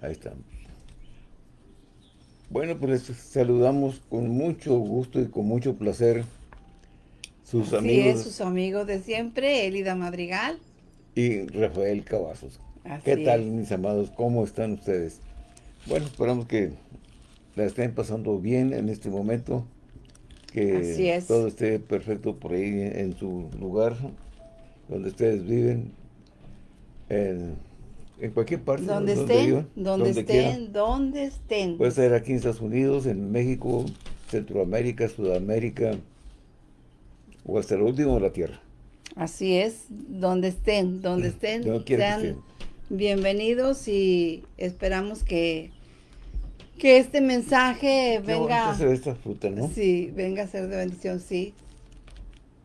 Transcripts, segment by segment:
Ahí estamos. Bueno, pues les saludamos con mucho gusto y con mucho placer sus Así amigos es, sus amigos de siempre, Elida Madrigal. y Rafael Cavazos. Así ¿Qué tal, es. mis amados? ¿Cómo están ustedes? Bueno, esperamos que la estén pasando bien en este momento, que Así es. todo esté perfecto por ahí en su lugar, donde ustedes viven, en, en cualquier parte. Donde donde estén, vivan, donde estén, donde estén. Puede ser aquí en Estados Unidos, en México, Centroamérica, Sudamérica, o hasta el último de la Tierra. Así es, donde estén, donde estén, que sean bienvenidos y esperamos que, que este mensaje Qué venga, ve esta fruta, ¿no? sí, venga a ser de bendición, sí.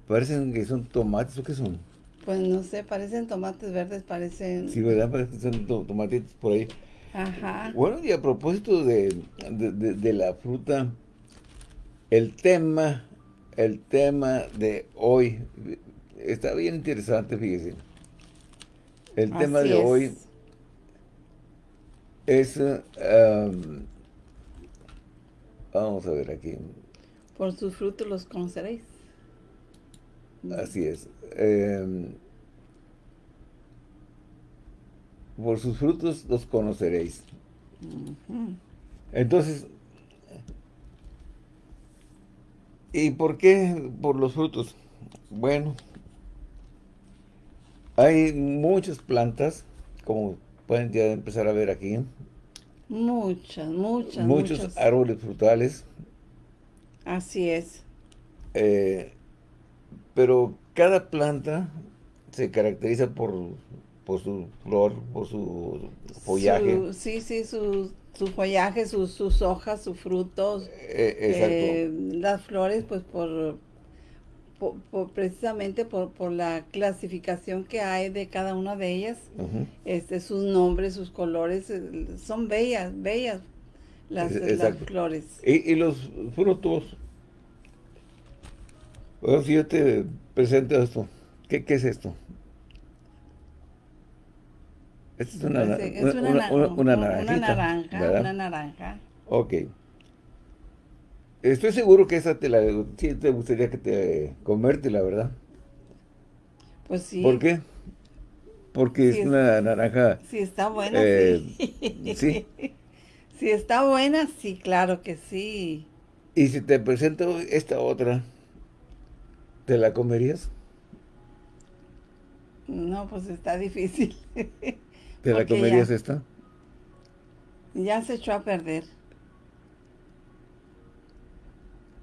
Parecen que son tomates, ¿o qué son? Pues no sé, parecen tomates verdes, parecen, Sí, ¿verdad? Parecen que son to- tomatitos por ahí. ajá, Bueno, y a propósito de, de- de- de la fruta, el tema, el tema de hoy está bien interesante, fíjese. El tema de es. hoy es, am, vamos a ver aquí, Por sus frutos los conoceréis. así es. em, por sus frutos los conoceréis. Entonces, ¿y por qué por los frutos? Bueno, hay muchas plantas, como pueden ya empezar a ver aquí, Muchas, muchas, muchos muchas. árboles frutales, Así es. eh, pero cada planta se caracteriza por, por su flor, por su follaje. Su- sí, sí, su, su follaje, sus, sus hojas, sus frutos. Eh, exacto. eh, las flores, pues por, por- por- precisamente por, por la clasificación que hay de cada una de ellas, este, sus nombres, sus colores, eh, son bellas, bellas las, las flores. Y, y los frutos. Bueno, si yo te presento esto, ¿qué, qué es esto? Esta es una, eh, es una, una, una, na- una- naranja, ¿verdad? una naranja. Ok. Estoy seguro que esa te la, sí te gustaría que te comértela, ¿verdad? Pues sí, ¿Por qué? Porque Sí, es una naranja, si está buena, Eh, sí. sí. Si está buena, sí, claro que sí. y si te presento esta otra, ¿te la comerías? No, pues está difícil. ¿Te la comerías ya- esta? Ya se echó a perder.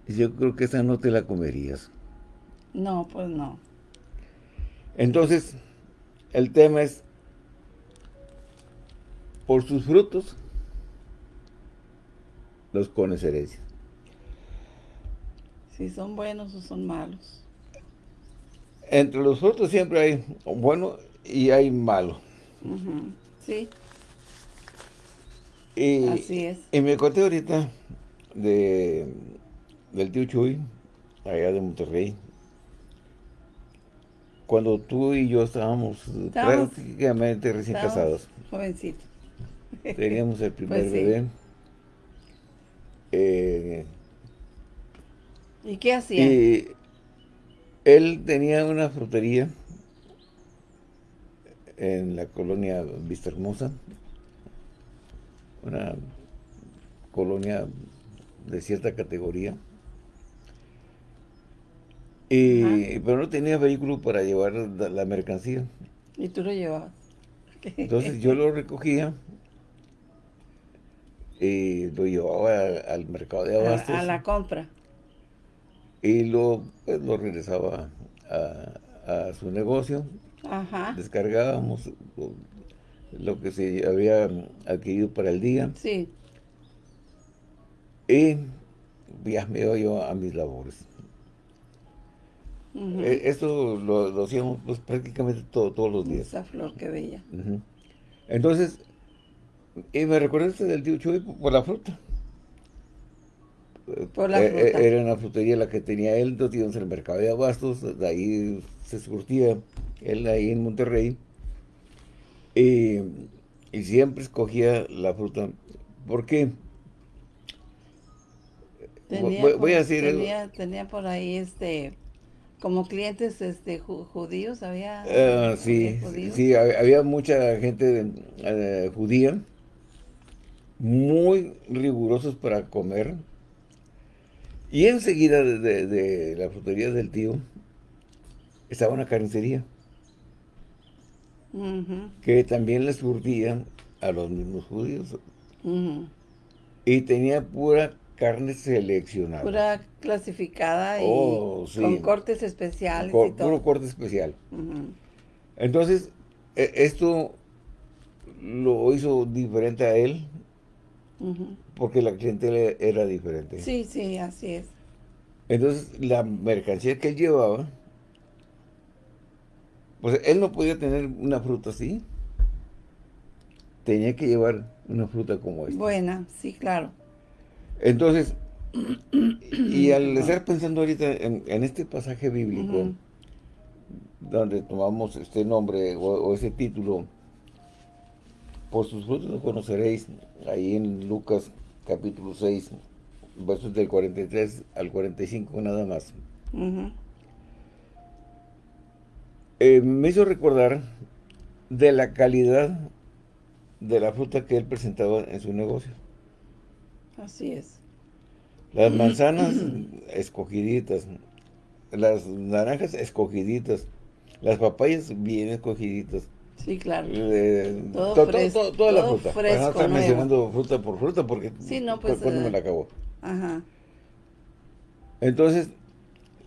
Yo creo que esa no te la comerías. No, pues no. Entonces, el tema es, por sus frutos, los conoceréis. Si son buenos o son malos. Entre los frutos siempre hay bueno y hay malo. Sí, Y, Así es. Y me conté ahorita de, del tío Chuy, allá de Monterrey, cuando tú y yo estábamos, Estábamos- prácticamente recién estábamos casados. jovencitos. Teníamos el primer Pues sí. bebé. Eh, ¿Y qué hacían? y él tenía una frutería en la colonia Vista Hermosa, una colonia de cierta categoría. Y, Ajá. pero no tenía vehículo para llevar la, la mercancía. Y tú lo llevabas. Entonces yo lo recogía y lo llevaba a- al mercado de a, abastos a la compra. y lo, pues, lo regresaba a, a su negocio. Ajá. Descargábamos lo, que se había adquirido para el día Sí. y ya me iba yo a mis labores. Eh, Esto lo, lo hacíamos pues, prácticamente todo- todos los días. Esa flor que bella. Ujú. Entonces, y me recordaste del tío Chuy por la fruta. Por la Eh, eh, fruta. Era una frutería la que tenía él, entonces íbamos al mercado de abastos, de ahí se surtía él ahí en Monterrey. Y y siempre escogía la fruta. ¿Por qué? Tenía, voy, a decir tenía, tenía, por ahí este como clientes este judíos había ah, sí sí había mucha gente eh, judía muy rigurosos para comer y enseguida de, la frutería del tío estaba una carnicería que también les surtía a los mismos judíos y tenía pura carne seleccionada. Pura clasificada y oh, con cortes especiales y todo. Puro corte especial. Entonces, e, esto lo hizo diferente a él porque la clientela era diferente. Sí, sí, así es. Entonces, la mercancía que él llevaba, pues él no podía tener una fruta así. Tenía que llevar una fruta como esta. Buena, sí, claro. Entonces, y al estar pensando ahorita en, este pasaje bíblico, donde tomamos este nombre o, ese título, por sus frutos lo conoceréis, ahí en Lucas capítulo 6, versos del 43 al 45 nada más. Eh, me hizo recordar de la calidad de la fruta que él presentaba en su negocio. Así es. Las manzanas escogiditas, las naranjas escogiditas, las papayas bien escogiditas. Sí, claro. Eh, todo fresco, toda la fruta. Fresco, no estar mencionando fruta por fruta porque sí, no, pues, cuando me la acabó. Ajá. Entonces,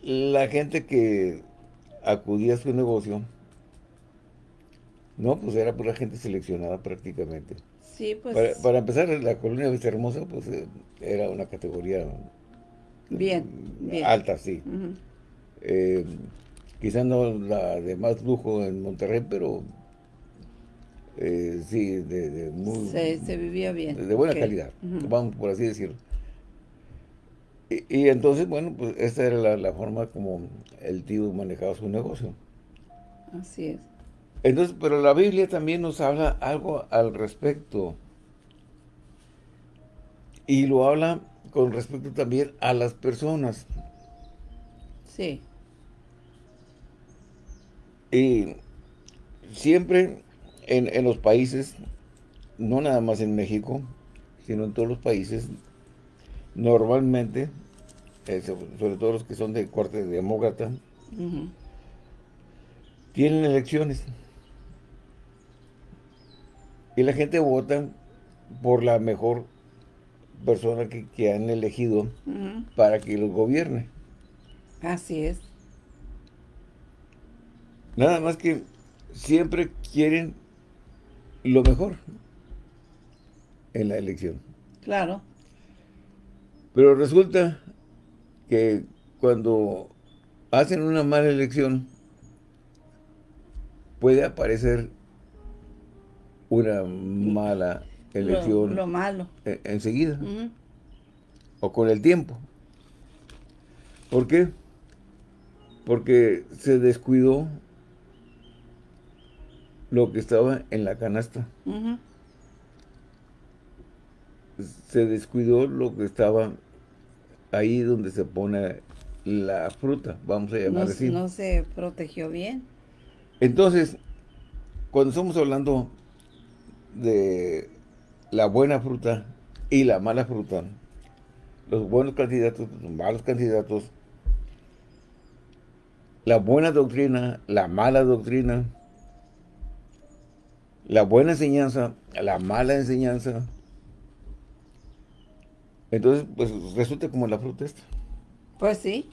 la gente que acudía a su negocio, no, pues era pura gente seleccionada prácticamente. Pues. Para, empezar, la colonia Vista Hermosa, pues eh, era una categoría bien, alta, sí. Eh, quizá no la de más lujo en Monterrey, pero eh, sí, de, muy... Se, vivía bien. De buena calidad, vamos por así decirlo. Y, entonces, bueno, pues esta era la, la, forma como el tío manejaba su negocio. Así es. Entonces, pero la Biblia también nos habla algo al respecto. Y lo habla con respecto también a las personas. Sí. Y siempre en, los países, no nada más en México, sino en todos los países, normalmente, eh, sobre todo los que son de corte demócrata, tienen elecciones. Y la gente vota por la mejor persona que, han elegido para que los gobierne. Así es. Nada más que siempre quieren lo mejor en la elección. Claro. Pero resulta que cuando hacen una mala elección, puede aparecer una mala elección. Lo, malo. E, enseguida. O con el tiempo. ¿Por qué? Porque se descuidó lo que estaba en la canasta. Se descuidó lo que estaba ahí donde se pone la fruta, vamos a llamar no, así. No se protegió bien. Entonces, cuando estamos hablando de la buena fruta y la mala fruta, los buenos candidatos, los malos candidatos, la buena doctrina, la mala doctrina, la buena enseñanza, la mala enseñanza. Entonces, pues resulta como la fruta esta. Pues sí,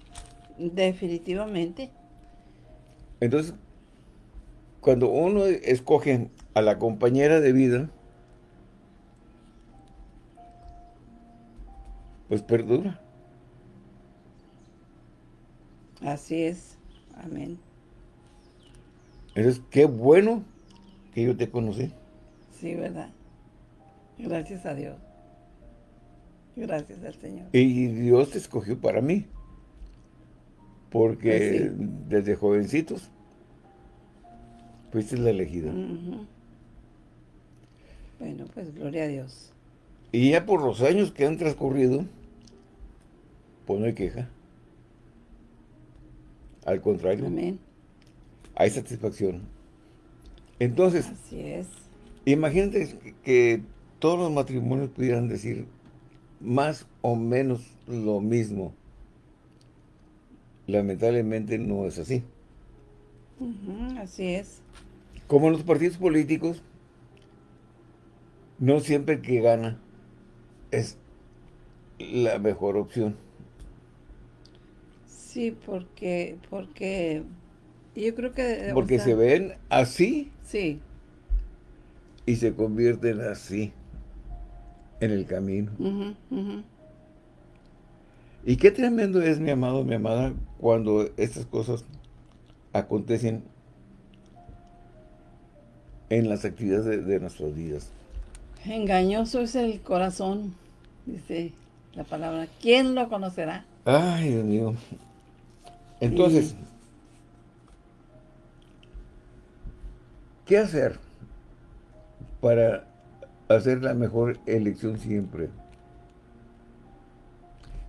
definitivamente. Entonces, cuando uno escoge a la compañera de vida, pues perdura. Así es. Amén. Entonces, qué bueno que yo te conocí. Sí, ¿verdad? Gracias a Dios. Gracias al Señor. Y Dios te escogió para mí. Porque pues desde jovencitos fuiste la elegida. Bueno, pues gloria a Dios. Y ya por los años que han transcurrido, pues no hay queja. Al contrario. Amén. Hay satisfacción. Entonces, Así es. imagínate que todos los matrimonios pudieran decir más o menos lo mismo. Lamentablemente no es así. Así es. Como en los partidos políticos, no siempre el que gana es la mejor opción. Sí, porque, porque yo creo que... o Porque sea, se ven así Sí. y se convierten así en el camino. Y qué tremendo es, mi amado, mi amada, cuando estas cosas acontecen en las actividades de, de nuestras vidas. Engañoso es el corazón, dice la palabra. ¿Quién lo conocerá? Ay, Dios mío. Entonces, ¿qué hacer para hacer la mejor elección siempre?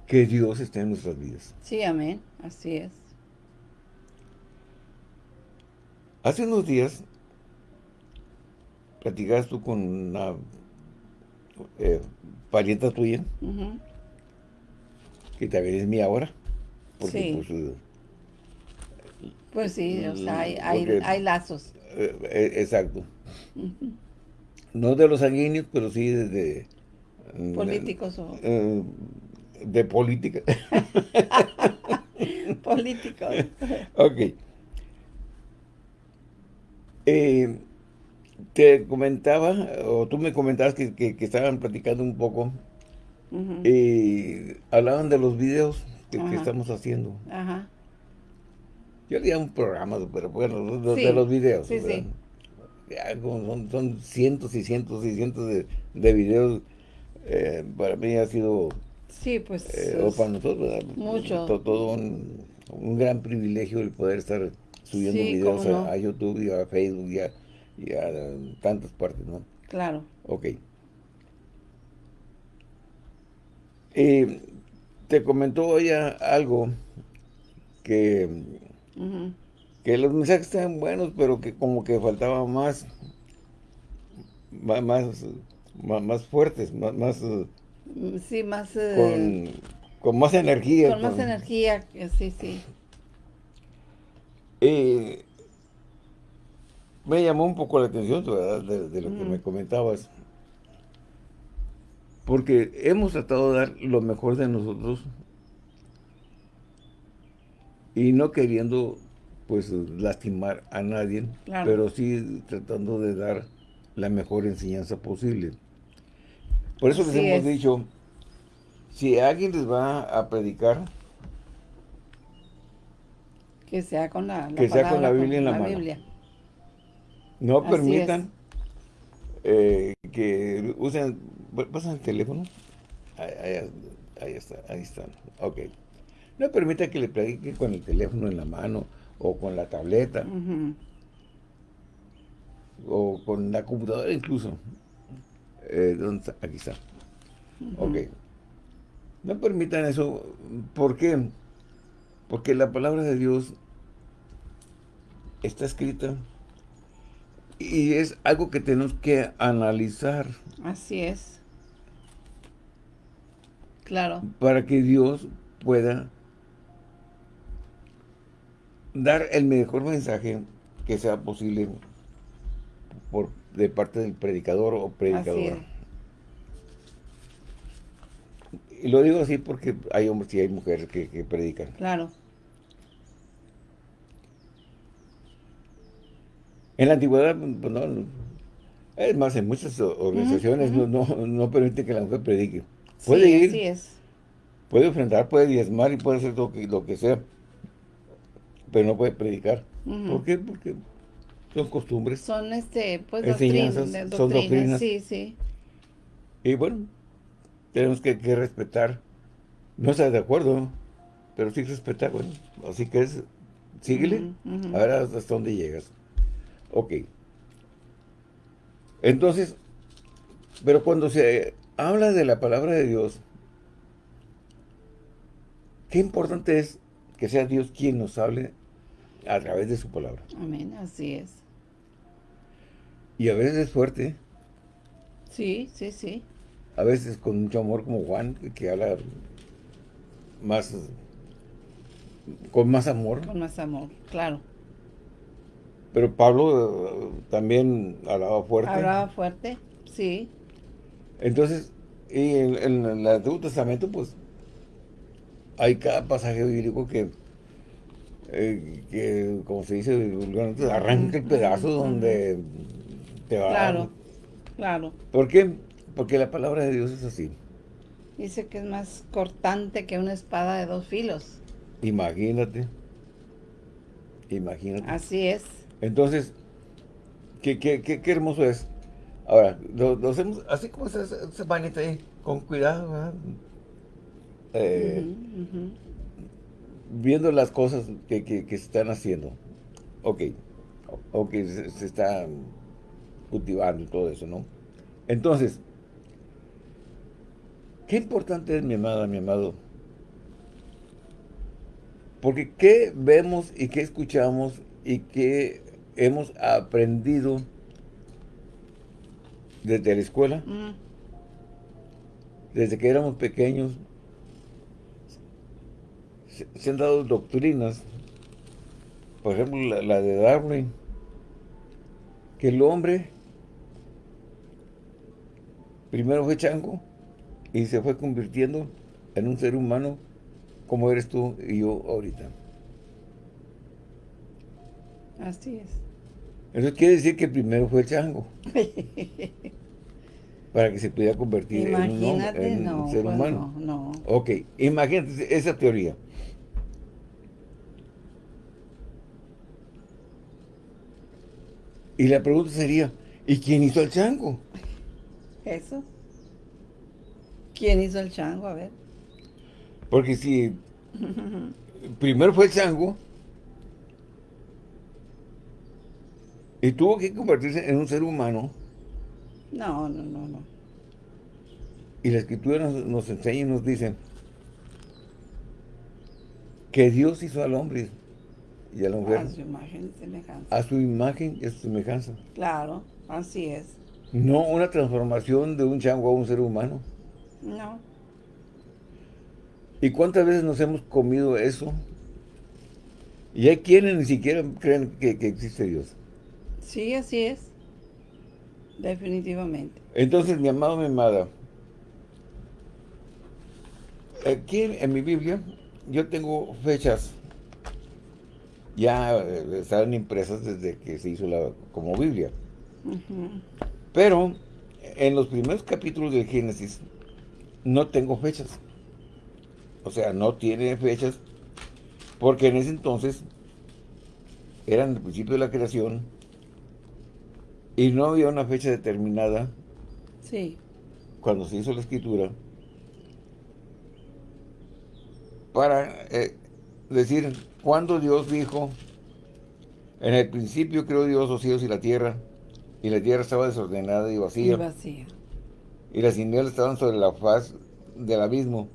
Que Dios esté en nuestras vidas. Sí, amén. Así es. Hace unos días platicabas tú con una eh, parienta tuya, que también es mía ahora. Porque, Sí. pues, eh, Pues sí, o sea, hay, hay, hay lazos. eh, eh, exacto. No de los sanguíneos, pero sí de... de- Políticos o eh, de política. políticos. ok. Eh, te comentaba, o tú me comentabas que, que- que estaban platicando un poco, Ujú. y hablaban de los videos que, estamos haciendo. Ajá. Yo le un programa, pero bueno, de, Sí, de los videos. sí, ¿verdad? sí. Son, son cientos y cientos y cientos de, de videos. eh, para mí ha sido, Sí, pues. eh, o para nosotros, ¿verdad? Mucho. To- todo un, un gran privilegio el poder estar subiendo Sí, videos a, no. a YouTube y a Facebook y a, y a tantas partes, ¿no? Claro. Ok. Eh, te comentó ella algo que, Ujú. Que los mensajes estaban buenos, pero que como que faltaba más, más, más, más fuertes, más, más, eh, Mm, Sí, más. eh, con, con más energía. con más energía. que Sí, sí. Eh, me llamó un poco la atención, ¿verdad? De, de lo que Mm. me comentabas. Porque hemos tratado de dar lo mejor de nosotros y no queriendo, pues, lastimar a nadie, Claro. pero sí tratando de dar la mejor enseñanza posible. Por eso les Así hemos es. dicho, si alguien les va a predicar, Que sea con la, la Que sea con la Biblia en la mano. Biblia. No Así permitan eh, que usen, pasan el teléfono, ahí, ahí- ahí está, ahí están, ok. No permitan que le prediquen con el teléfono en la mano, o con la tableta, o con la computadora incluso. Eh, ¿dónde está? Aquí está. Ok. No permitan eso, ¿por qué? Porque la palabra de Dios está escrita y es algo que tenemos que analizar Así es. Claro. para que Dios pueda dar el mejor mensaje que sea posible por, de parte del predicador o predicadora. Y lo digo así porque hay hombres y hay mujeres que, que predican. Claro. En la antigüedad, pues no, es más, en muchas organizaciones no, no, no permiten que la mujer predique. Puede sí, ir, Así es. puede ofrendar, puede diezmar y puede hacer lo que, lo que sea, pero no puede predicar. Ujú. ¿Por qué? Porque son costumbres. Son este, pues Enseñanzas, doctrinas, son doctrinas. Sí, sí. Y bueno, tenemos que, que respetar. No estar de acuerdo, pero sí respetar, bueno. Así que es, síguele, ujú. a ver hasta dónde llegas. Ok. Entonces, Pero cuando se habla de la palabra de Dios, qué importante es que sea Dios quien nos hable a través de su palabra. Amén, así es. Y a veces es fuerte. Sí, sí, sí. A veces con mucho amor como Juan, que habla más, con más amor. Con más amor, claro. Pero Pablo eh, también hablaba fuerte. Hablaba fuerte, sí. Entonces, y en, en el Antiguo Testamento, pues, hay cada pasaje bíblico que, eh, que como se dice arranca el pedazo donde te va Claro, claro. ¿Por qué? Porque la palabra de Dios es así. Dice que es más cortante que una espada de dos filos. Imagínate. Imagínate. Así es. Entonces, qué, qué, qué, qué hermoso es. Ahora, lo, lo hacemos así como esa, esa manita ahí, con cuidado, ¿verdad? Eh, ujú. Viendo las cosas que, que, que se están haciendo. Ok, o que se, se está cultivando y todo eso, ¿no? Entonces, qué importante es, mi amada, mi amado. Porque qué vemos y qué escuchamos y qué hemos aprendido desde la escuela, Mm, desde que éramos pequeños, se, se han dado doctrinas, por ejemplo, la, la de Darwin, que el hombre primero fue chango y se fue convirtiendo en un ser humano como eres tú y yo ahorita. Así es. Eso quiere decir que primero fue el chango, para que se pudiera convertir en un, hombre- un ser pues humano. no, no. Ok, imagínate esa teoría. Y la pregunta sería, ¿y quién hizo el chango? Eso. ¿Quién hizo el chango? A ver. Porque si primero fue el chango y tuvo que convertirse en un ser humano, No, no, no, no. y la escritura nos, nos enseña y nos dice que Dios hizo al hombre y a la mujer A su imagen y semejanza. a su imagen y a su semejanza. Claro, así es. No una transformación de un chango a un ser humano. No. ¿Y cuántas veces nos hemos comido eso? Y hay quienes ni siquiera creen que, que existe Dios. Sí, así es. Definitivamente. Entonces, mi amado, mi amada, aquí en, en mi Biblia yo tengo fechas ya eh, están impresas desde que se hizo la como Biblia. Pero en los primeros capítulos del Génesis no tengo fechas. O sea, no tiene fechas porque en ese entonces eran el principio de la creación y no había una fecha determinada Sí. cuando se hizo la escritura para eh, decir cuando Dios dijo en el principio creó Dios los cielos y la tierra y la tierra estaba desordenada y Y vacía vacía. y las tinieblas estaban sobre la faz del abismo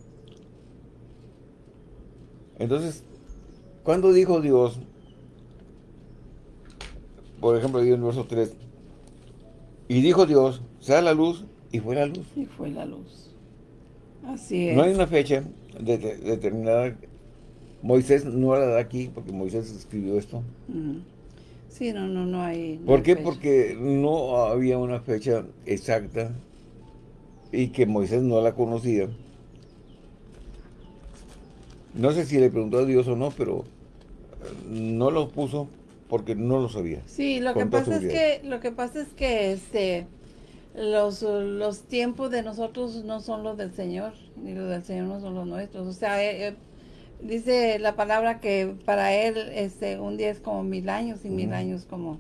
entonces cuando dijo Dios por ejemplo digo en el verso 3 y dijo Dios sea la luz y fue la luz Y fue la luz. Así es. No hay una fecha de- de- determinada. Moisés no la da aquí porque Moisés escribió esto. Sí, no, no, no hay. no ¿Por hay qué? fecha. Porque no había una fecha exacta y que Moisés no la conocía. No sé si le preguntó a Dios o no, pero eh, no lo puso porque no lo sabía. Sí, lo que pasa es que, lo que pasa es que este los, los tiempos de nosotros no son los del Señor, ni los del Señor no son los nuestros. O sea, eh, eh, dice la palabra que para él este un día es como mil años y mil años como,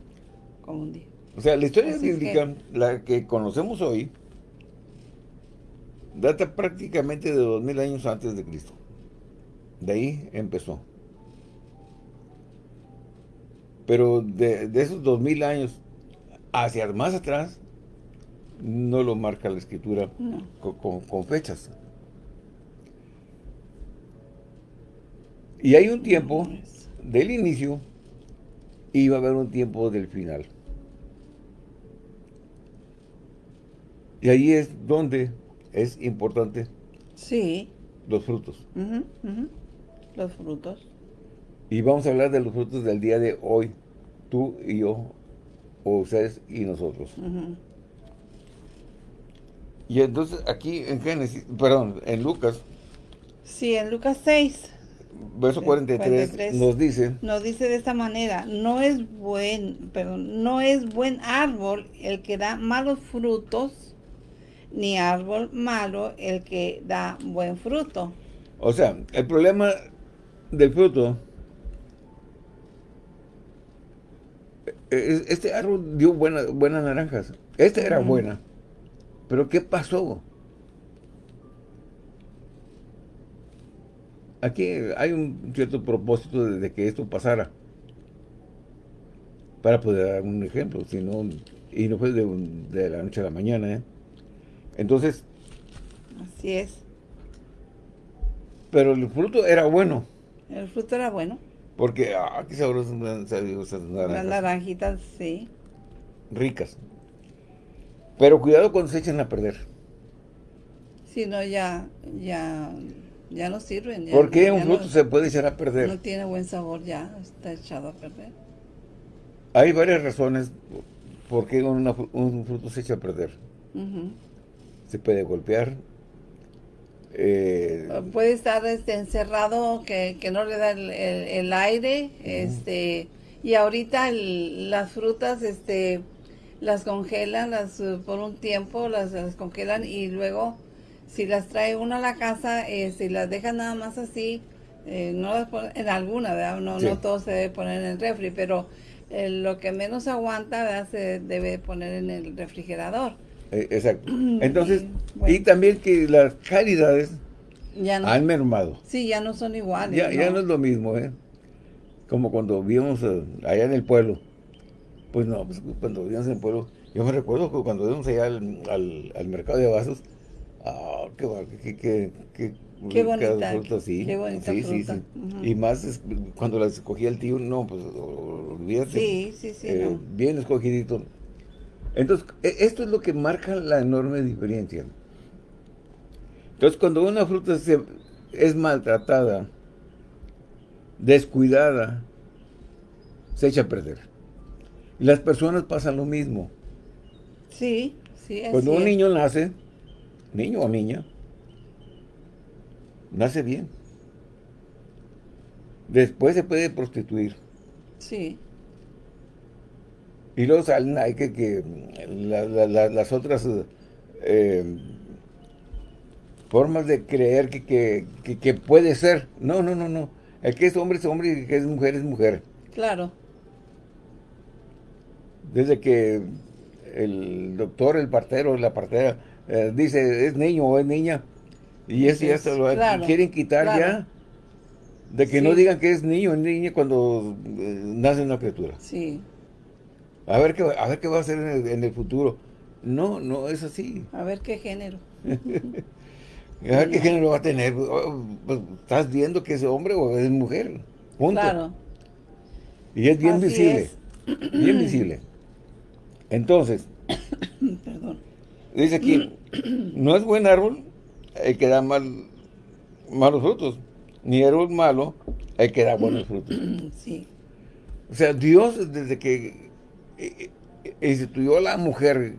como un día. O sea, la historia Así es bíblica, la que conocemos hoy, data prácticamente de dos mil años antes de Cristo. De ahí empezó. Pero de, de esos dos mil años hacia más atrás, no lo marca la escritura No. con, con- con fechas. Y hay un tiempo del inicio y va a haber un tiempo del final. Y ahí es donde es importante Sí. los frutos. Los frutos. Y vamos a hablar de los frutos del día de hoy, tú y yo, o ustedes y nosotros. Y entonces aquí en Génesis, perdón, en Lucas, Sí, en Lucas 6 verso 43, 43. nos dice, nos dice de esta manera, no es buen, perdón, no es buen árbol el que da malos frutos, ni árbol malo el que da buen fruto. o sea, el problema del fruto, es- este árbol dio buena- buenas naranjas, esta era Ujú. buena, pero ¿qué pasó? Aquí hay un cierto propósito de, de que esto pasara. Para poder dar un ejemplo, si no, y no fue de, un- de la noche a la mañana, ¿eh? Entonces, Así es. pero el fruto era bueno, El fruto era bueno. porque, ah, qué sabrosas esas Las naranjas, naranjitas, sí. ricas. Pero cuidado cuando se echen a perder. Si no, ya, ya, ya no sirven. Ya, Porque un no- fruto se puede echar a perder? No tiene buen sabor ya, está echado a perder. Hay varias razones por qué una un fruto se echa a perder. Ujú. Se puede golpear. eh, Puede estar este, encerrado que, que no le da el, el- el aire, este, y ahorita el- las frutas, este, las congelan las, por un tiempo, las, las congelan y luego si las trae uno a la casa, eh, si las deja nada más así, eh, no las pone, en alguna, ¿verdad? No, Sí. no todo se debe poner en el refri, pero eh, lo que menos aguanta, ¿verdad? Se debe poner en el refrigerador. eh, exacto. Entonces, Y, bueno. y también que las calidades Ya no, han mermado. sí, ya no son iguales. Ya, ya no es lo mismo, ¿eh? Como cuando vivimos eh, allá en el pueblo. Pues no, pues cuando vivíamos en el pueblo, yo me recuerdo que cuando íbamos allá al, al- al mercado de vasos, ah, qué, qué, qué, qué, Qué rica bonita, fruta, sí. qué bonita sí, sí, fruta. sí. Ujú. Y más es- cuando las escogía el tío, no, pues olvídate. Sí, sí, sí, Eh, no. Bien escogidito. Entonces, e- esto es lo que marca la enorme diferencia. Entonces, cuando una fruta se- es maltratada, descuidada, se echa a perder. Y las personas pasan lo mismo. Sí, sí, así Cuando un es. niño nace, niño o niña, nace bien. Después se puede prostituir. Sí, Y luego salen ahí que, que la- la- la- las otras eh, formas de creer que, que, que- que puede ser. No, no, no, no. El que es hombre es hombre y el que es mujer es mujer. claro. Desde que el doctor, el partero, la partera eh, dice es niño o es niña. Y eso ya se lo claro, quieren quitar claro. ya. De que no digan que es niño o niña cuando eh, nace una criatura. Sí, A ver qué, va- a ver qué va a hacer en el, en el futuro. No, no es así. a ver qué género. A ver qué género va a tener. Oh, pues, Estás viendo que es hombre o es mujer. Punto. Claro. Y es bien Así visible. es. Bien visible. Entonces, Perdón. Dice aquí, no es buen árbol el que da mal, malos frutos, ni árbol malo el que da buenos frutos. Sí, O sea, Dios desde que eh, eh, instituyó a la mujer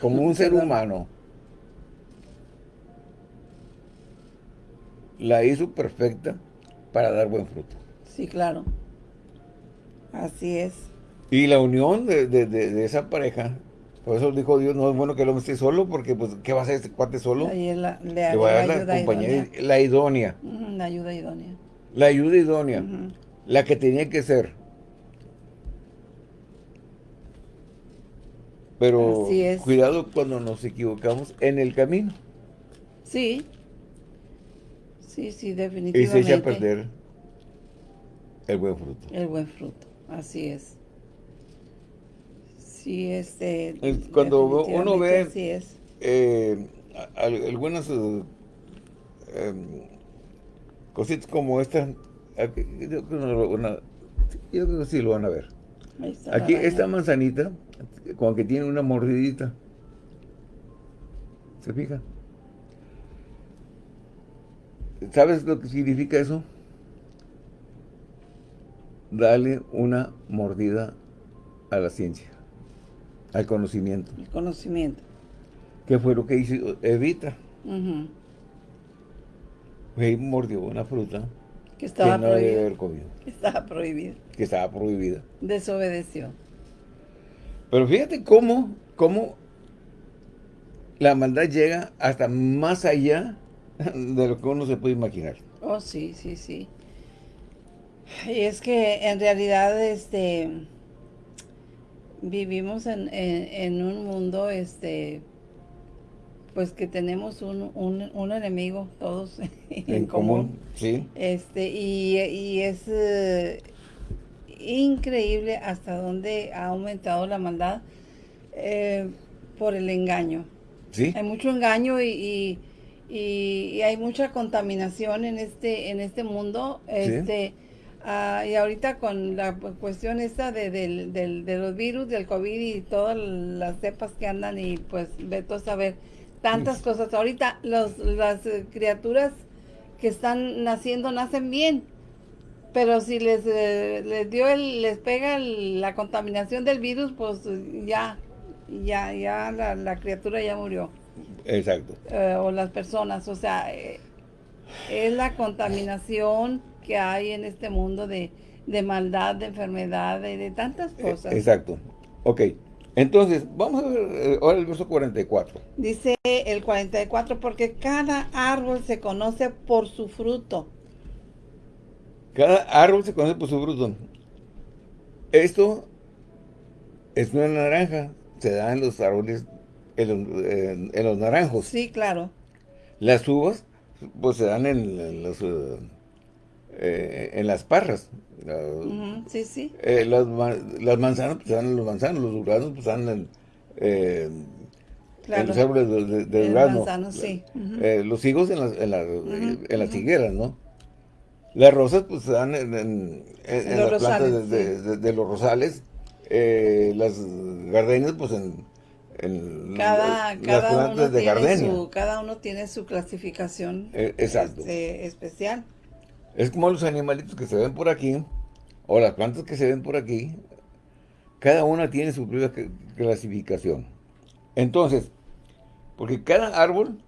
como un ser humano, la hizo perfecta para dar buen fruto. sí, claro. Así es. Y la unión de, de- de- de esa pareja, por eso dijo Dios, no es bueno que el hombre esté solo, porque pues, ¿qué va a hacer este cuate solo? La, le, Le va a dar la la ayuda compañía, idónea. la idónea, La ayuda idónea. la ayuda idónea, la que tenía que ser. Pero Así es. cuidado cuando nos equivocamos en el camino Sí. Sí, sí, y definitivamente. se echa a perder el buen fruto. El buen fruto. Así es. Sí, este... Cuando uno ve así es. Eh, algunas eh, em, cositas como esta, yo creo, que sí lo van a ver. Aquí esta manzanita, con que tiene una mordidita. ¿Se fija? ¿Sabes lo que significa eso? Dale una mordida a la ciencia, al conocimiento. El conocimiento. ¿Qué fue lo que hizo Evita? mordió una fruta que estaba no prohibida. haber comido. Que estaba prohibida. Que estaba prohibida. Desobedeció. Pero fíjate cómo, cómo la maldad llega hasta más allá de lo que uno se puede imaginar. Oh, sí, sí, sí. Y es que en realidad, este, vivimos en, en, un mundo, este, pues que tenemos un, un, enemigo todos en, común. Sí. Este, y, y es eh, increíble hasta dónde ha aumentado la maldad eh, por el engaño. Sí. Hay mucho engaño y, y, hay mucha contaminación en este, en este mundo. Este, ah, y ahorita con la cuestión esta de, de, los virus, del COVID y todas las cepas que andan y pues veto a saber tantas cosas. Ahorita los, las criaturas que están naciendo nacen bien, pero si les, eh, les dio el, les pega la contaminación del virus, pues ya, ya, ya la, la criatura ya murió. Exacto. Eh, o las personas, o sea, eh, es la contaminación que hay en este mundo de, maldad, de enfermedad, de, de tantas cosas. Exacto. Ok. Entonces, vamos a ver ahora el verso 44. Dice el 44, porque cada árbol se conoce por su fruto. Cada árbol se conoce por su fruto. Esto es una naranja, se da en los árboles, en los, naranjos. Sí, claro. Las uvas, pues se dan en, los, eh, en las parras sí, sí. Eh, las, las, manzanas, pues dan los manzanos, los duranos, pues dan en, eh, los árboles de, de, durazno. sí. eh, los higos en las, en, en las higueras, ¿no? Las rosas, pues se dan en, en, en las plantas de, los rosales. Eh, las gardenias, pues en, cada, plantas de gardenia. Su, cada uno tiene su clasificación eh, exacto. Este, especial. Es como los animalitos que se ven por aquí, o las plantas que se ven por aquí, cada una tiene su propia clasificación. Entonces, porque cada árbol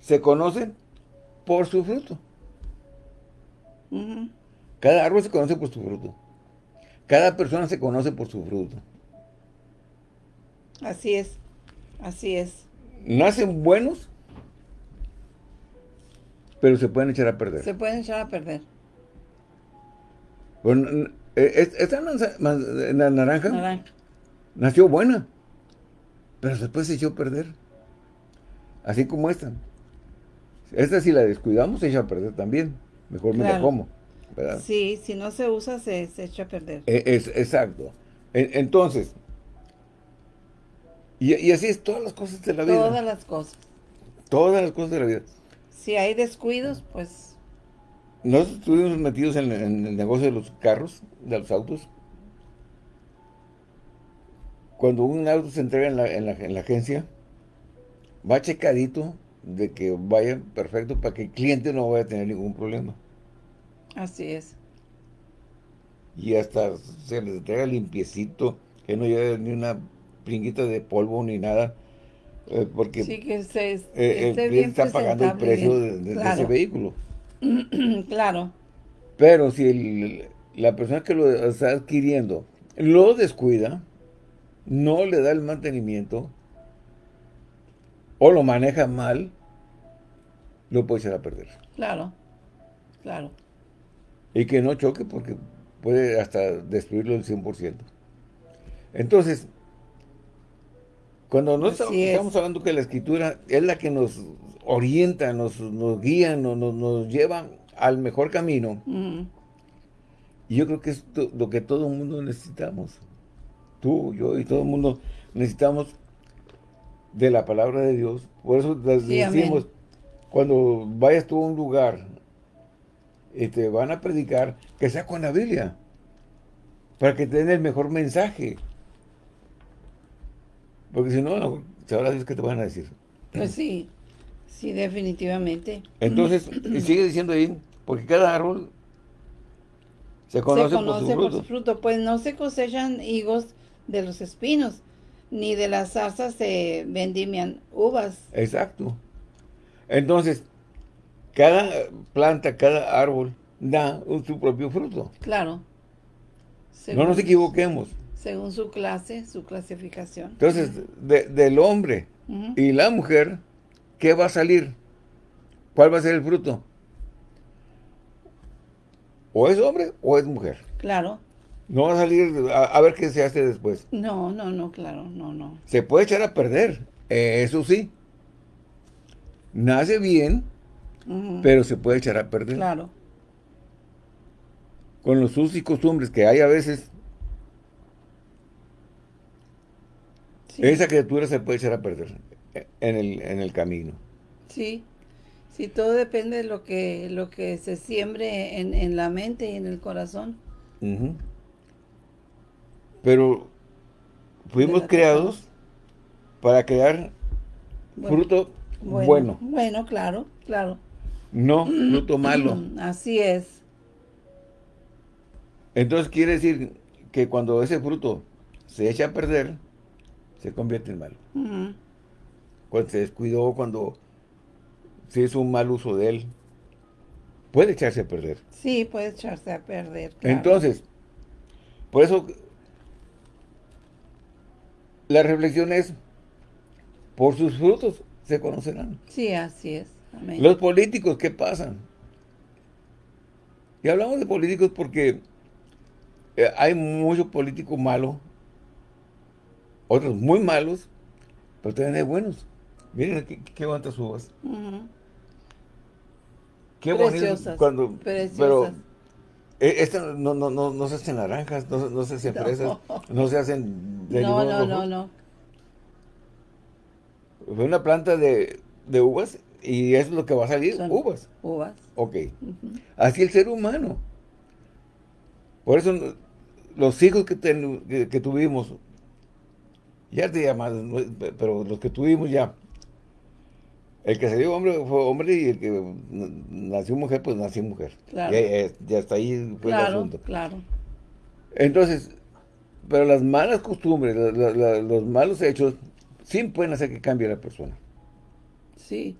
se conoce por su fruto. Cada árbol se conoce por su fruto. Cada persona se conoce por su fruto. Así es, así es. Nacen buenos pero se pueden echar a perder. Se pueden echar a perder. Bueno, eh, esta naranja, naranja nació buena, pero después se echó a perder. Así como esta. Esta si la descuidamos se echa a perder también. Mejor me la como. Sí, si no se usa se, echa a perder. E, es, exacto. entonces, y, y, así es todas las cosas de la vida. Todas las cosas. Todas las cosas de la vida si hay descuidos, pues... Nosotros estuvimos metidos en, el negocio de los carros, de los autos. Cuando un auto se entrega en la, agencia, va checadito de que vaya perfecto para que el cliente no vaya a tener ningún problema. Así es. Y hasta se les entrega limpiecito, que no lleve ni una pringuita de polvo ni nada. Eh, porque sí, que se, eh, el cliente está pagando el precio de, ese vehículo. claro. Pero si la persona que lo está adquiriendo lo descuida, no le da el mantenimiento o lo maneja mal, lo puede echar a perder. Claro, claro. Y que no choque porque puede hasta destruirlo el 100%. Entonces, cuando no estamos, hablando que la escritura es la que nos orienta, nos, nos guía, nos, nos, lleva al mejor camino. Y yo creo que es lo que todo el mundo necesitamos. tú, yo y todo el mundo necesitamos de la palabra de Dios. Por eso les Sí, decimos, cuando vayas tú a un lugar y te van a predicar, que sea con la Biblia, para que te den el mejor mensaje. Porque si no, no sabrá Dios qué te van a decir. Pues sí, sí, definitivamente. Entonces, y sigue diciendo ahí, porque cada árbol se conoce, se conoce por su por fruto. su fruto. Pues no se cosechan higos de los espinos, ni de las zarzas se vendimian uvas. Exacto. Entonces, cada planta, cada árbol da su propio fruto. Claro. No nos equivoquemos. Según su clase, su clasificación. Entonces, de- del hombre y la mujer, ¿qué va a salir? ¿Cuál va a ser el fruto? O es hombre o es mujer. Claro. No va a salir a, a ver qué se hace después. No, no, no, claro, no, no. Se puede echar a perder, eh, eso sí. Nace bien, pero se puede echar a perder. Claro. Con los usos y costumbres que hay a veces, Sí. esa criatura se puede echar a perder en el, en el camino. Sí, sí, todo depende de lo que, lo que se siembre en, en la mente y en el corazón. Pero fuimos creados para crear Bueno, fruto Bueno, bueno, bueno, claro, claro. no fruto malo. Así es. Entonces quiere decir que cuando ese fruto se echa a perder, se convierte en malo. Cuando se descuidó, cuando se hizo un mal uso de él, puede echarse a perder. Sí, puede echarse a perder. claro. Entonces, por eso la reflexión es, por sus frutos se conocerán. Sí, así es. Amén. Los políticos, ¿qué pasan? Y hablamos de políticos porque eh, hay mucho político malo, otros muy malos, pero también hay buenos. Miren qué, qué bonitas uvas. Ujú. Qué cuando preciosas. pero eh, esta no, no, no, no se hacen naranjas, no, no se hacen fresas, no se hacen de No, no, no, no. Fue una planta de, de uvas y eso es lo que va a salir, Son uvas. Uvas. Ok. Así el ser humano. Por eso los hijos que, ten- que, que tuvimos, ya te llamas, pero los que tuvimos ya, el que salió hombre fue hombre y el que nació mujer, pues nació mujer. Claro. Ya hasta ahí fue el Claro, asunto. claro. Entonces, pero las malas costumbres, la- la- la- los malos hechos, sí pueden hacer que cambie la persona. Sí.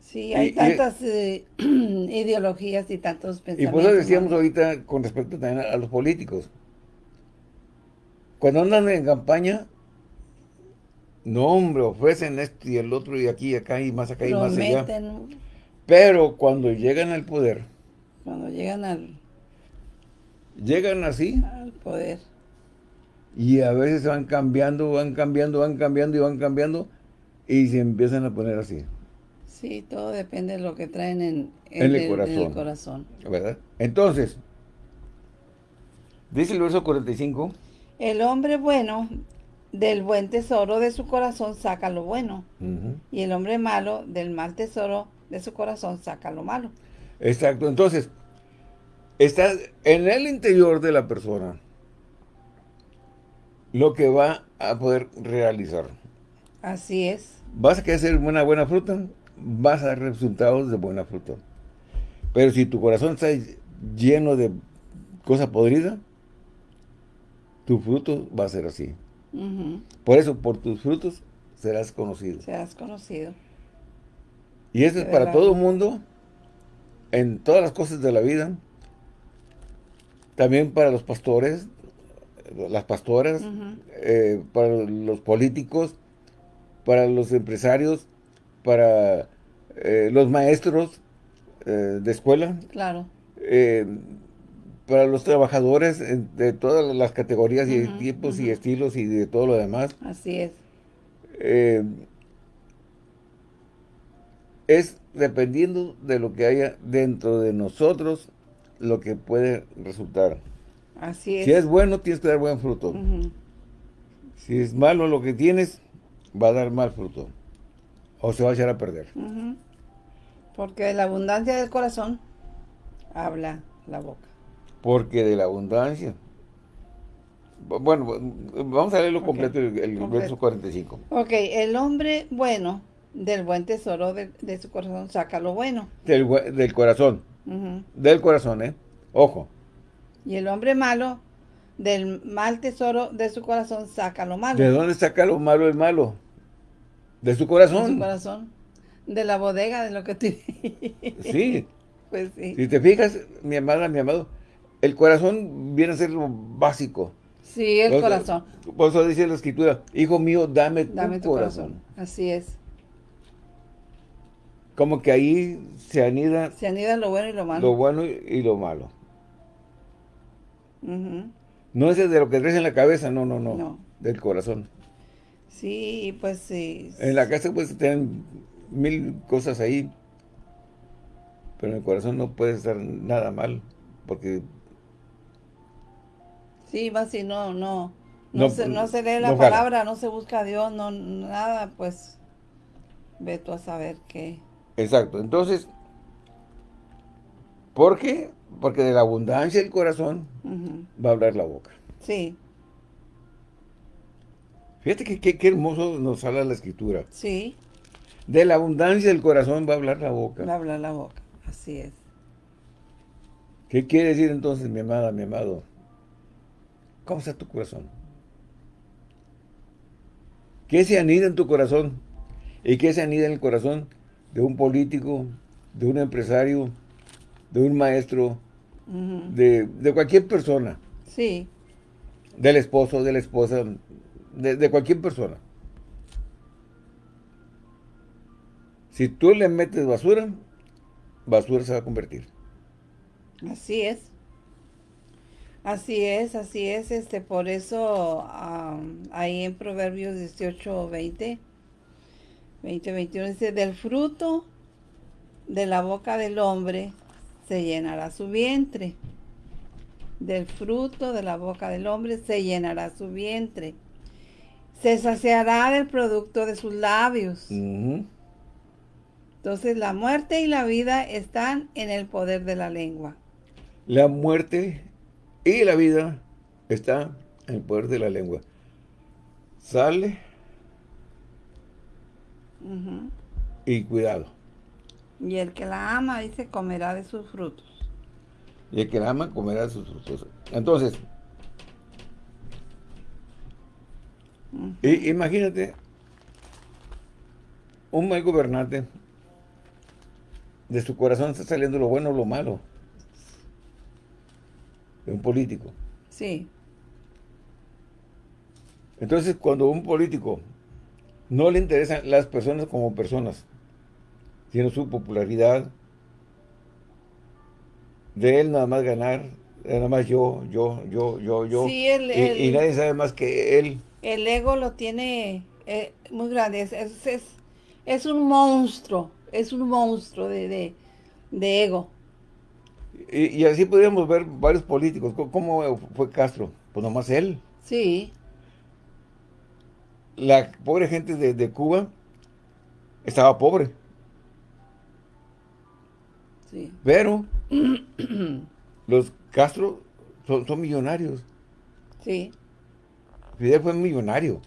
Sí, Y- hay y- tantas eh, ideologías y tantos Y pensamientos. por eso decíamos ¿no? ahorita con respecto también a, a los políticos. Cuando andan en campaña, no hombre, ofrecen esto y el otro y aquí y acá y más acá y más allá. Pero cuando llegan al poder, cuando llegan al, llegan así al poder. y a veces van cambiando, van cambiando, van cambiando y van cambiando y se empiezan a poner así, Sí, todo depende de lo que traen en, En el en corazón. corazón. ¿verdad? Entonces, dice el verso 45, El hombre bueno del buen tesoro de su corazón saca lo bueno. Y el hombre malo del mal tesoro de su corazón saca lo malo. Exacto, entonces, está en el interior de la persona lo que va a poder realizar. Así es. Vas a querer hacer una buena fruta, vas a dar resultados de buena fruta. Pero si tu corazón está lleno de cosa podrida, tu fruto va a ser así. Por eso, por tus frutos serás conocido. Serás conocido. Y eso es para todo el mundo, en todas las cosas de la vida. También para los pastores, las pastoras, eh, para los políticos, para los empresarios, para eh, los maestros eh, de escuela, Claro. Para los trabajadores eh, de todas las categorías y Ujú, tipos y estilos y de todo lo demás. Así es. Eh, es dependiendo de lo que haya dentro de nosotros lo que puede resultar. Así es. Si es bueno, tienes que dar buen fruto. Si es malo lo que tienes, va a dar mal fruto. O se va a echar a perder. Porque de la abundancia del corazón habla la boca. Porque de la abundancia. Bueno, vamos a leerlo completo, el, verso 45. Ok, el hombre bueno del buen tesoro de, su corazón saca lo bueno. Del, corazón. Del corazón, ¿eh? Ojo. Y el hombre malo del mal tesoro de su corazón saca lo malo. ¿De dónde saca lo malo el malo? De su corazón. De su corazón. De la bodega, de lo que tiene. Sí. Pues sí. Si te fijas, mi amada, mi amado, el corazón viene a ser lo básico. Sí, el corazón. Por eso dice la escritura, hijo mío, dame, tu, corazón. Así es. Como que ahí se anida... Se anida lo bueno y lo malo. Lo bueno y, lo malo. No es de lo que traes en la cabeza, no, no, no. No. Del corazón. Sí, pues sí. En la casa puedes tener mil cosas ahí. Pero en el corazón no puede estar nada mal. Porque Sí, va si no, no, no, se, no se lee la palabra, no se busca a Dios, no, nada, pues, ve tú a saber qué. Exacto, entonces, ¿por qué? Porque de la abundancia del corazón va a hablar la boca. Sí. Fíjate que qué hermoso nos habla la escritura. Sí. De la abundancia del corazón va a hablar la boca. Va a hablar la boca, así es. ¿Qué quiere decir entonces, mi amada, mi amado? ¿Cómo está tu corazón? ¿Qué se anida en tu corazón? ¿Y qué se anida en el corazón de un político, de un empresario, de un maestro, de, cualquier persona? Sí. Del esposo, de la esposa, de, de cualquier persona. Si tú le metes basura, basura se va a convertir. Así es. Así es, así es, este, por eso ahí en Proverbios 18, 20, 20, 21 dice, del fruto de la boca del hombre se llenará su vientre. Del fruto de la boca del hombre se llenará su vientre. Se saciará del producto de sus labios. Entonces la muerte y la vida están en el poder de la lengua. La muerte y la vida está en el poder de la lengua. Sale y cuidado. Y el que la ama, dice, comerá de sus frutos. Y el que la ama, comerá de sus frutos. Entonces, imagínate un mal gobernante, de su corazón está saliendo lo bueno o lo malo un político. Sí. Entonces, cuando un político no le interesan las personas como personas, sino su popularidad, de él nada más ganar, nada más yo, yo, yo, yo, yo, sí, el, y, nadie sabe más que él. El ego lo tiene eh, muy grande, es, es, es, un monstruo, es un monstruo de, de ego. Y, así podríamos ver varios políticos. ¿Cómo fue Castro? Pues nomás él. Sí. La pobre gente de, Cuba estaba pobre. Sí. Pero los Castro son, millonarios. Sí. Fidel fue millonario.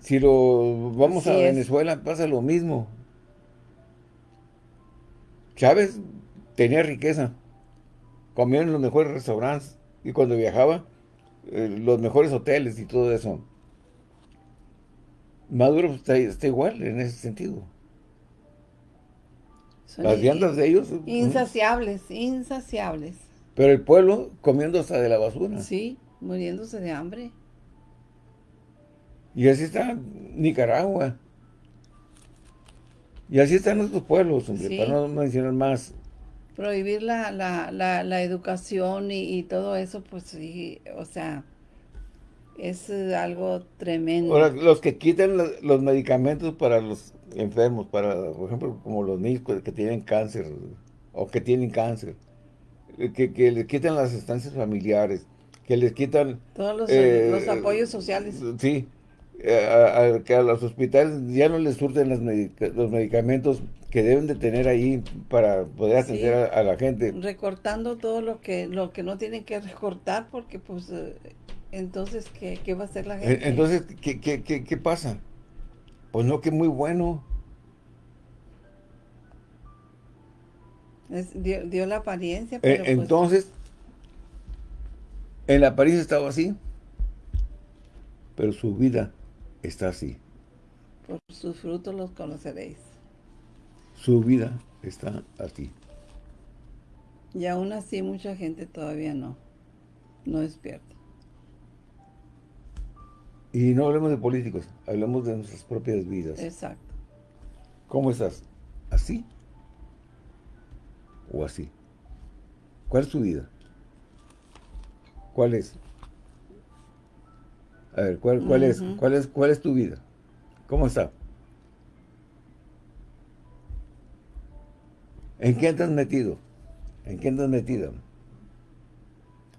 Si lo vamos a Venezuela, pasa lo mismo. Chávez tenía riqueza. Comía en los mejores restaurantes. Y cuando viajaba, eh, los mejores hoteles y todo eso. Maduro está, igual en ese sentido. Las viandas de ellos... Insaciables, insaciables. Pero el pueblo comiendo hasta de la basura. Sí, muriéndose de hambre. Y así está Nicaragua. Y así están nuestros pueblos, hombre, para no mencionar más prohibir la, la, la, educación y, todo eso, pues sí, o sea, es algo tremendo. Ahora, los que quitan los, medicamentos para los enfermos, para, por ejemplo, como los niños que tienen cáncer o que tienen cáncer, que, que le quitan las estancias familiares, que les quitan... Todos los, eh, los apoyos sociales. Sí, a, que a los hospitales ya no les surten los medicamentos que deben de tener ahí para poder atender a, la gente. Recortando todo lo que lo que no tienen que recortar porque pues eh, entonces ¿qué, va a hacer la gente? Entonces, ¿qué, qué, qué, pasa? Pues no, que muy bueno. dio, la apariencia, pero pues Entonces, en la apariencia estaba así, pero su vida está así. Por sus frutos los conoceréis. Su vida está así. Y aún así mucha gente todavía no, no despierta. Y no hablemos de políticos, hablamos de nuestras propias vidas. Exacto. ¿Cómo estás? ¿Así? ¿O así? ¿Cuál es tu vida? ¿Cuál es? A ver, ¿cuál, cuál es? ¿Cuál es? ¿Cuál es tu vida? ¿Cómo está? ¿En qué estás metido? ¿En qué estás metido?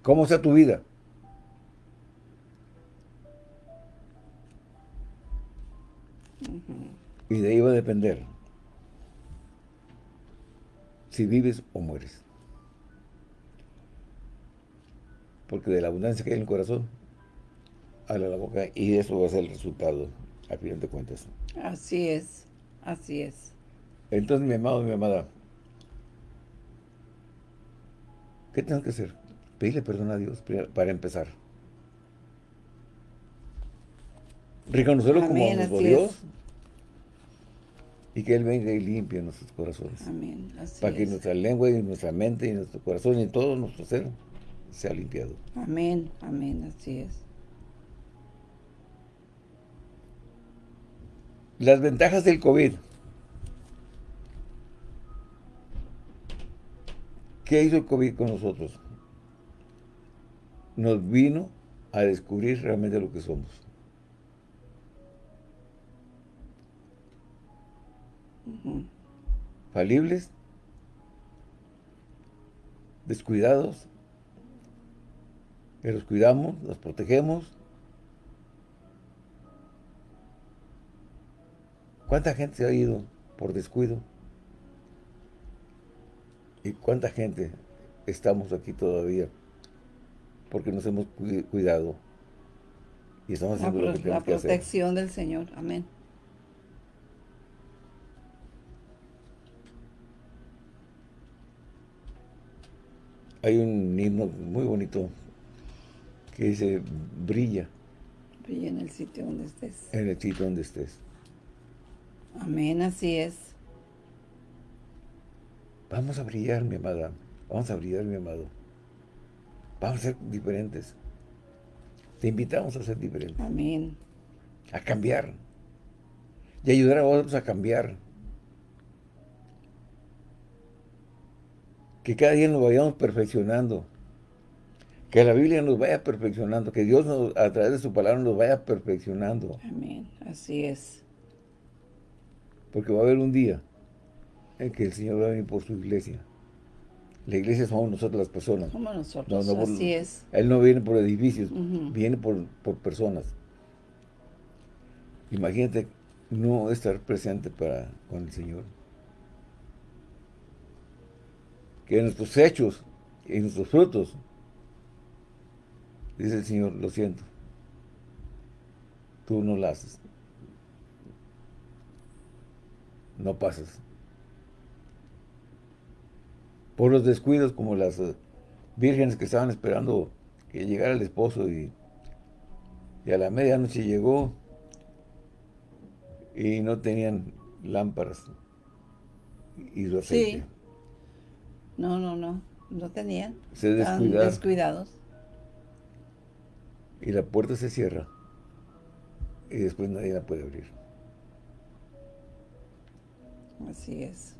¿Cómo está tu vida? Y de ahí va a depender si vives o mueres. Porque de la abundancia que hay en el corazón, habla la boca y eso va a ser el resultado, al final de cuentas. Así es, así es. Entonces, mi amado, mi amada, ¿qué tengo que hacer? Pedirle perdón a Dios para empezar. Reconocerlo como nuestro Dios y que Él venga y limpie nuestros corazones. Amén. para que nuestra lengua y nuestra mente y nuestro corazón y todo nuestro ser sea limpiado. Amén, amén, así es. Las ventajas del COVID. ¿Qué hizo el COVID con nosotros? Nos vino a descubrir realmente lo que somos. Falibles, descuidados, que los cuidamos, los protegemos. ¿Cuánta gente se ha ido por descuido? ¿Y cuánta gente estamos aquí todavía? Porque nos hemos cuidado. Y estamos haciendo la, lo que La protección del Señor. Amén. Hay un himno muy bonito que dice, brilla. Brilla en el sitio donde estés. En el sitio donde estés. Amén, así es. Vamos a brillar, mi amada. Vamos a brillar, mi amado. Vamos a ser diferentes. Te invitamos a ser diferentes. Amén. A cambiar. Y ayudar a otros a cambiar. Que cada día nos vayamos perfeccionando. Que la Biblia nos vaya perfeccionando. Que Dios a través de su palabra nos vaya perfeccionando. Amén. Así es. Porque va a haber un día en que el Señor va a venir por su iglesia. La iglesia somos nosotros las personas. Somos nosotros, así es. Él no viene por edificios, viene por, por personas. Imagínate no estar presente para con el Señor. Que nuestros hechos y nuestros frutos, dice el Señor, lo siento, tú no lo haces. No pasas. Por los descuidos como las eh, vírgenes que estaban esperando que llegara el esposo y, y a la medianoche llegó y no tenían lámparas y su aceite. Sí. No, no, no. No tenían. Se descuidaron. descuidados. Y la puerta se cierra. Y después nadie la puede abrir. Así es.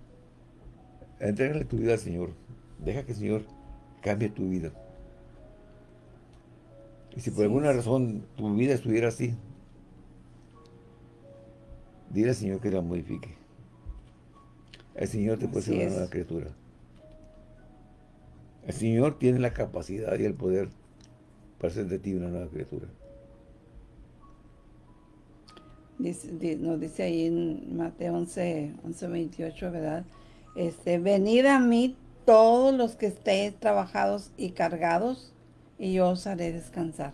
Entrégale tu vida al Señor. Deja que el Señor cambie tu vida. Y si por alguna razón tu vida estuviera así, dile al Señor que la modifique. El Señor te puede ser una nueva criatura. El Señor tiene la capacidad y el poder para hacer de ti una nueva criatura. Dice, nos dice ahí en Mateo 11, 11, 28, ¿verdad? Este, venid a mí todos los que estéis trabajados y cargados, y yo os haré descansar.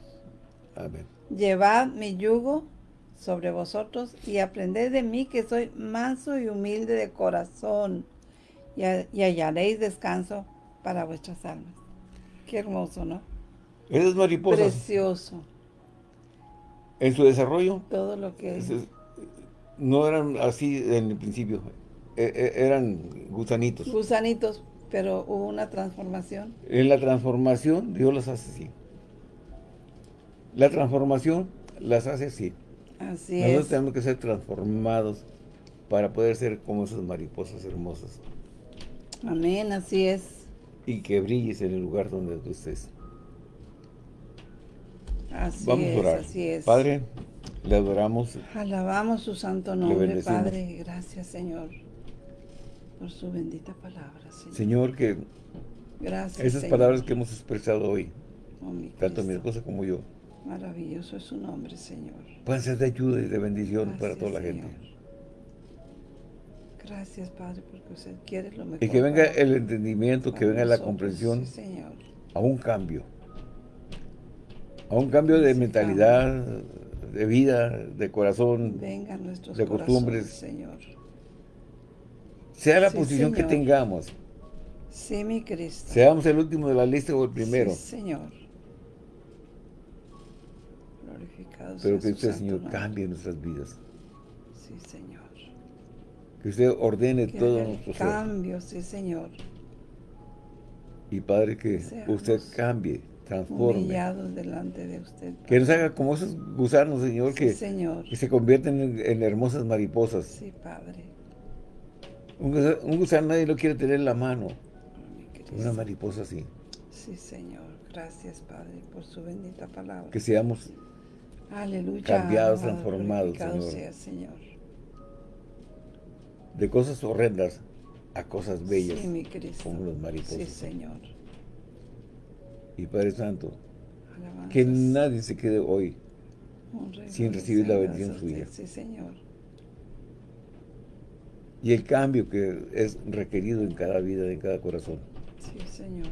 Amén. Llevad mi yugo sobre vosotros y aprended de mí que soy manso y humilde de corazón y, hallaréis descanso para vuestras almas. Qué hermoso, ¿no? Esas mariposas. Precioso. En su desarrollo. Todo lo que es. No eran así en el principio. E, e, eran gusanitos. Gusanitos, pero hubo una transformación. En la transformación Dios las hace así. La transformación las hace así. Así Nosotros tenemos que ser transformados para poder ser como esas mariposas hermosas. Amén, así es. Y que brilles en el lugar donde tú estés. Así Vamos a orar. así es. Padre, le adoramos. Alabamos su santo nombre, Padre. Gracias, Señor, por su bendita palabra, Señor. Señor, que Gracias, esas palabras que hemos expresado hoy, oh, tanto mi esposa como yo, Maravilloso es su nombre, Señor. Pueden ser de ayuda y de bendición para toda la gente. Gracias, Padre, porque usted quiere lo mejor. Y que venga el entendimiento, que venga la comprensión señor. a un cambio. A un cambio de mentalidad, de vida, de corazón, venga nuestros de costumbres. Señor. Sea la posición que tengamos. Sí, mi Cristo. Seamos el último de la lista o el primero. Sí, Señor. Pero que usted, Señor, cambie nuestras vidas. Sí, Señor. Que usted ordene todo nuestro ser. Cambio, sí, Señor. Y Padre, que usted cambie, transforme. delante de usted. Que nos haga como esos gusanos, Señor, que, que se convierten en, hermosas mariposas. Sí, Padre. Un, gusano nadie lo quiere tener en la mano. Una mariposa así. Sí, Señor. Gracias, Padre, por su bendita palabra. Que seamos Aleluya. Cambiados, transformados, Señor. De cosas horrendas a cosas bellas. Sí, mi Cristo. Como los mariposas. Sí, Señor. Y Padre Santo, que nadie se quede hoy sin recibir la bendición suya. Sí, Señor. Y el cambio que es requerido en cada vida, en cada corazón. Sí, Señor.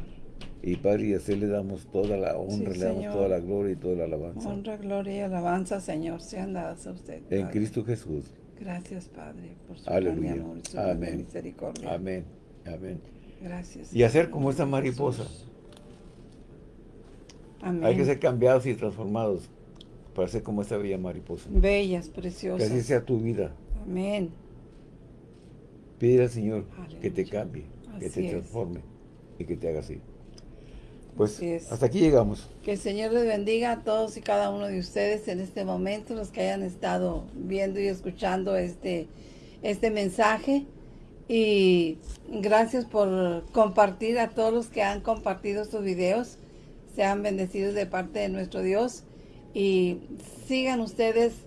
Y Padre, y así le damos toda la honra, le damos toda la gloria y toda la alabanza. Honra, gloria y alabanza, Señor, sean dadas a usted. En Cristo Jesús. Gracias, Padre, por su Aleluya. amor y su Amén. misericordia. Amén. Amén. Gracias. Y hacer como esta mariposa. Amén. Hay que ser cambiados y transformados para ser como esta bella mariposa. Bellas, preciosas. Que así sea tu vida. Amén. Pide al Señor que te cambie, que te transforme y que te haga así. Pues hasta aquí llegamos. Que el Señor les bendiga a todos y cada uno de ustedes en este momento, los que hayan estado viendo y escuchando este, este mensaje. Y gracias por compartir a todos los que han compartido estos videos. Sean bendecidos de parte de nuestro Dios. Y sigan ustedes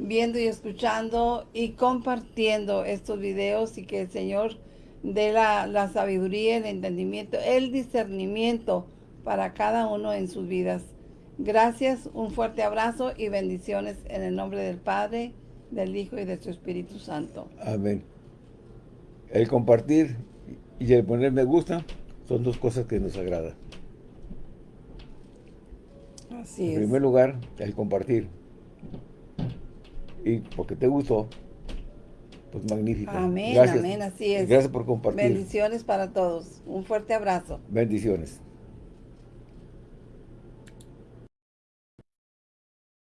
viendo y escuchando y compartiendo estos videos y que el Señor dé la, la sabiduría, el entendimiento, el discernimiento para cada uno en sus vidas. Gracias, un fuerte abrazo y bendiciones en el nombre del Padre, del Hijo y de su Espíritu Santo. Amén. El compartir y el poner me gusta son dos cosas que nos agrada. Así en primer lugar, el compartir. Y porque te gustó, pues magnífico. Amén, amén, así es. Gracias por compartir. Bendiciones para todos. Un fuerte abrazo. Bendiciones.